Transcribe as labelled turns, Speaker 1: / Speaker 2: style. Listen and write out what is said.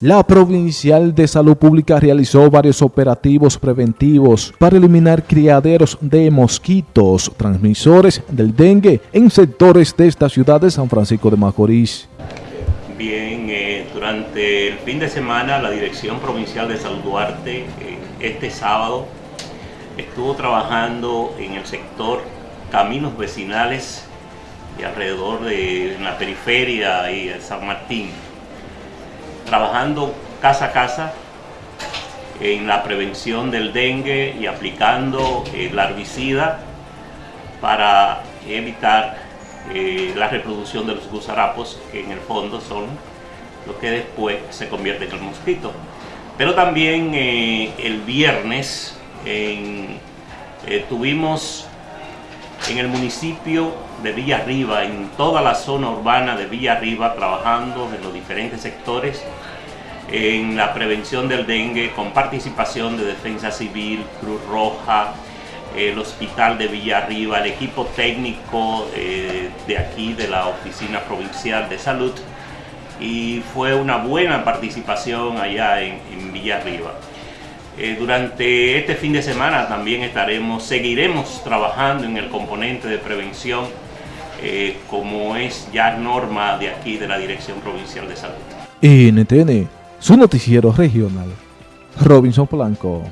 Speaker 1: La Provincial de Salud Pública realizó varios operativos preventivos para eliminar criaderos de mosquitos transmisores del dengue en sectores de esta ciudad de San Francisco de Macorís.
Speaker 2: Bien, eh, durante el fin de semana la Dirección Provincial de Salud Duarte, eh, este sábado, estuvo trabajando en el sector caminos vecinales y alrededor de la periferia y San Martín trabajando casa a casa en la prevención del dengue y aplicando el larvicida para evitar eh, la reproducción de los gusarapos, que en el fondo son los que después se convierten en el mosquito. Pero también eh, el viernes eh, tuvimos en el municipio de Villa Arriba, en toda la zona urbana de Villa Arriba, trabajando en los diferentes sectores en la prevención del dengue con participación de Defensa Civil, Cruz Roja, el Hospital de Villa Arriba, el equipo técnico eh, de aquí de la Oficina Provincial de Salud y fue una buena participación allá en, en Villa. Eh, durante este fin de semana también estaremos, seguiremos trabajando en el componente de prevención eh, como es ya norma de aquí de la Dirección Provincial de Salud.
Speaker 1: NTN, su noticiero regional. Robinson Blanco.